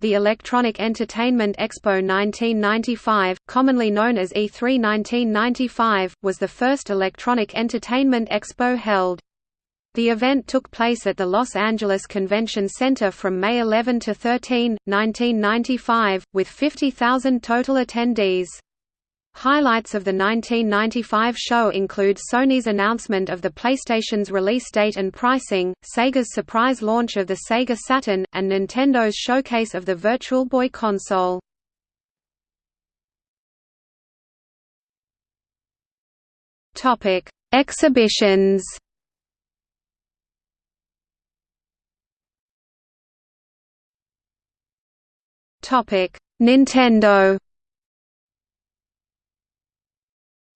The Electronic Entertainment Expo 1995, commonly known as E3 1995, was the first electronic entertainment expo held. The event took place at the Los Angeles Convention Center from May 11 to 13, 1995, with 50,000 total attendees. Highlights of the 1995 show include Sony's announcement of the PlayStation's release date and pricing, Sega's surprise launch of the Sega Saturn, and Nintendo's showcase of the Virtual Boy console. Exhibitions Nintendo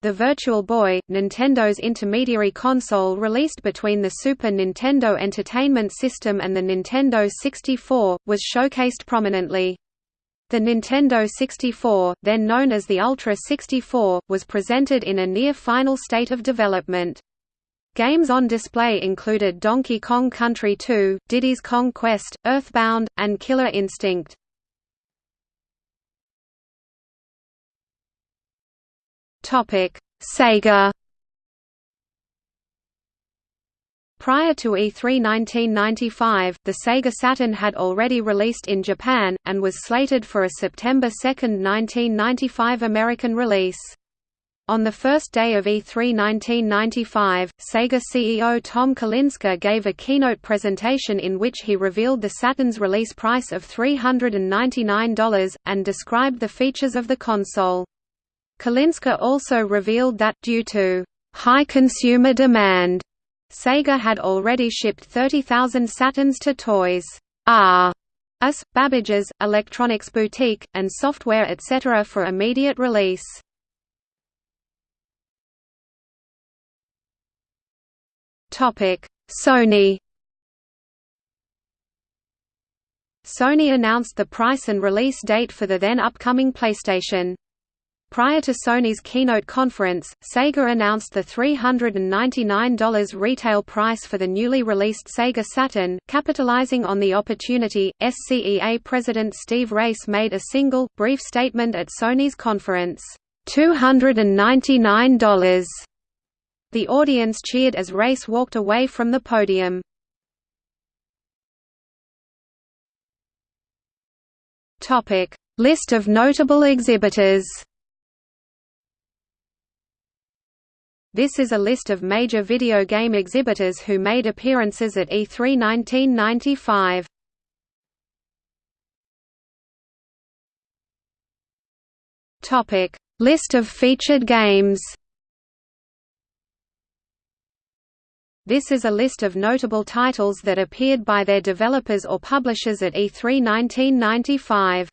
The Virtual Boy, Nintendo's intermediary console released between the Super Nintendo Entertainment System and the Nintendo 64, was showcased prominently. The Nintendo 64, then known as the Ultra 64, was presented in a near-final state of development. Games on display included Donkey Kong Country 2, Diddy's Kong Quest, Earthbound, and Killer Instinct. Topic: Sega. Prior to E3 1995, the Sega Saturn had already released in Japan, and was slated for a September 2, 1995 American release. On the first day of E3 1995, Sega CEO Tom Kalinske gave a keynote presentation in which he revealed the Saturn's release price of $399, and described the features of the console. Kalinske also revealed that, due to high consumer demand, Sega had already shipped 30,000 Saturns to Toys R Us, Babbage's, Electronics Boutique, and Software etc. for immediate release. Sony Sony announced the price and release date for the then upcoming PlayStation. Prior to Sony's keynote conference, Sega announced the $399 retail price for the newly released Sega Saturn. Capitalizing on the opportunity, SCEA President Steve Race made a single, brief statement at Sony's conference, $299. The audience cheered as Race walked away from the podium. List of notable exhibitors This is a list of major video game exhibitors who made appearances at E3 1995. Topic: List of featured games. This is a list of notable titles that appeared by their developers or publishers at E3 1995.